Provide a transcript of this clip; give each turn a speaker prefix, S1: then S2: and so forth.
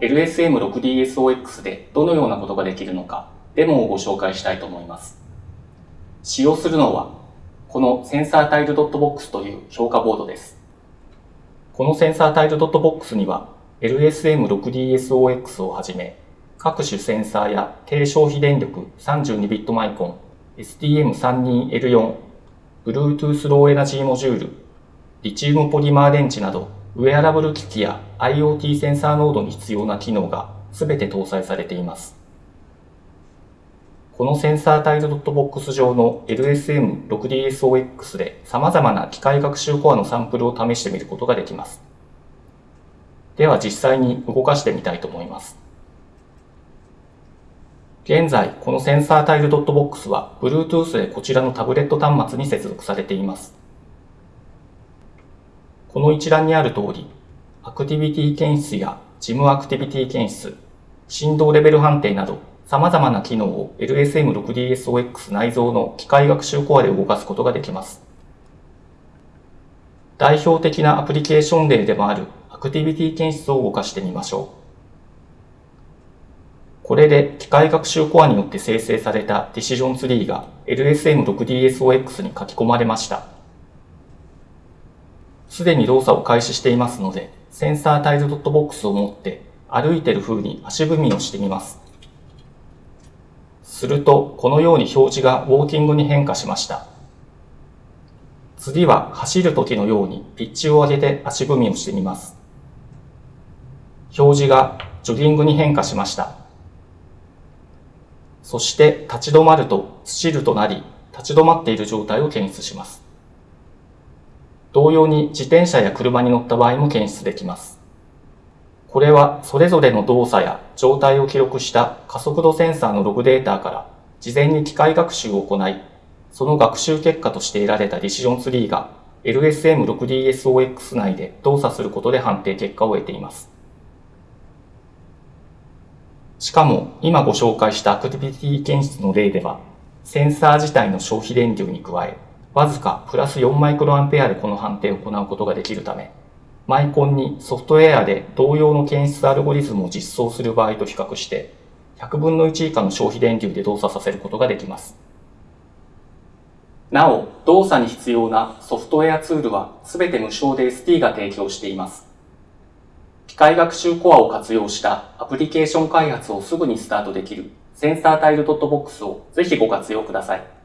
S1: LSM6DSOX でどのようなことができるのか、デモをご紹介したいと思います。使用するのは、このセンサータイルドットボックスという評価ボードです。このセンサータイルドットボックスには、LSM6DSOX をはじめ、各種センサーや低消費電力 32bit マイコン、STM32L4、Bluetooth ローエナジーモジュール、リチウムポリマー電池など、ウェアラブル機器や IoT センサーノードに必要な機能が全て搭載されています。このセンサータイルドットボックス上の LSM6DSOX で様々な機械学習コアのサンプルを試してみることができます。では実際に動かしてみたいと思います。現在、このセンサータイルドットボックスは Bluetooth でこちらのタブレット端末に接続されています。この一覧にある通り、アクティビティ検出やジムアクティビティ検出、振動レベル判定など様々な機能を LSM6DSOX 内蔵の機械学習コアで動かすことができます。代表的なアプリケーション例でもあるアクティビティ検出を動かしてみましょう。これで機械学習コアによって生成されたディシジョンツリーが LSM6DSOX に書き込まれました。すでに動作を開始していますので、センサータイルドットボックスを持って歩いてる風に足踏みをしてみます。すると、このように表示がウォーキングに変化しました。次は走る時のようにピッチを上げて足踏みをしてみます。表示がジョギングに変化しました。そして立ち止まるとスチルとなり、立ち止まっている状態を検出します。同様に自転車や車に乗った場合も検出できます。これはそれぞれの動作や状態を記録した加速度センサーのログデータから事前に機械学習を行い、その学習結果として得られたディシジョンツリーが LSM6DSOX 内で動作することで判定結果を得ています。しかも、今ご紹介したアクティビティ検出の例では、センサー自体の消費電流に加え、わずかプラス4マイクロアンペアでこの判定を行うことができるため、マイコンにソフトウェアで同様の検出アルゴリズムを実装する場合と比較して、100分の1以下の消費電流で動作させることができます。なお、動作に必要なソフトウェアツールは全て無償で ST が提供しています。機械学習コアを活用したアプリケーション開発をすぐにスタートできるセンサータイルドットボックスをぜひご活用ください。